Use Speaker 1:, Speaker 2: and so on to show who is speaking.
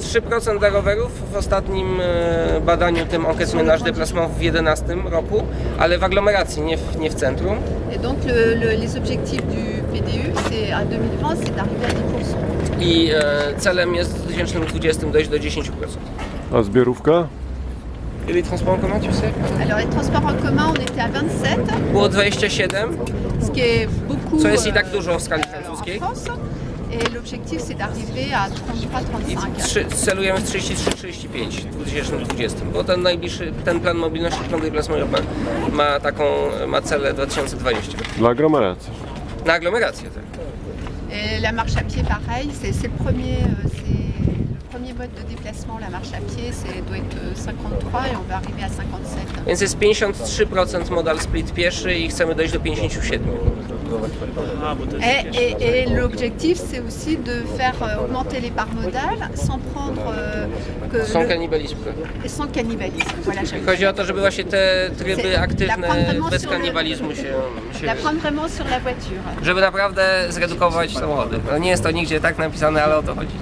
Speaker 1: 3% dla rowerów w ostatnim e, badaniu tym Enquête Ménage Déplacement w 2011 roku, ale w aglomeracji, nie w, nie w centrum.
Speaker 2: Et donc le- le- les objectifs du PDU, c'est à 2020, c'est d'arriver à 10%.
Speaker 1: I e, celem jest w 2020 dojść do 10%.
Speaker 3: A zbiorówka?
Speaker 1: I les transports en commun, tu sais?
Speaker 2: Alors les transports en commun, on était à 27,
Speaker 1: Było 27,
Speaker 2: ce qui est beaucoup
Speaker 1: co jest i tak
Speaker 2: euh,
Speaker 1: dużo w skali
Speaker 2: en
Speaker 1: francuskiej.
Speaker 2: Et l'objectif, c'est d'arriver à 33-35.
Speaker 1: I trzy, celujemy w 33-35 w 2020, bo ten najbliższy, ten plan mobilności, plan déplacement urbain ma taką, ma cele 2020.
Speaker 3: Dla aglomeracji.
Speaker 1: Na aglomerację, tak.
Speaker 2: Et la marche à pied, pareil, c'est c'est le premier, euh, c'est le premier mode de déplacement, la marche à pied, c'est doit être euh, 53 et on va arriver à 57.
Speaker 1: Więc jest 53% modal split pieszy i chcemy dojść do 57.
Speaker 2: Et, et- et l'objectif, c'est aussi de faire euh, augmenter les parts modales sans prendre euh, que
Speaker 1: Sans
Speaker 2: le-
Speaker 1: kanibalizm.
Speaker 2: sans cannibalisme. Voilà, j'aime
Speaker 1: Chodzi o to, żeby właśnie te tryby aktywne bez kanibalizmu się,
Speaker 2: la
Speaker 1: się
Speaker 2: prendre vraiment sur la voiture.
Speaker 1: żeby naprawdę zredukować samochody. No nie jest to nigdzie tak napisane, ale o to chodzi.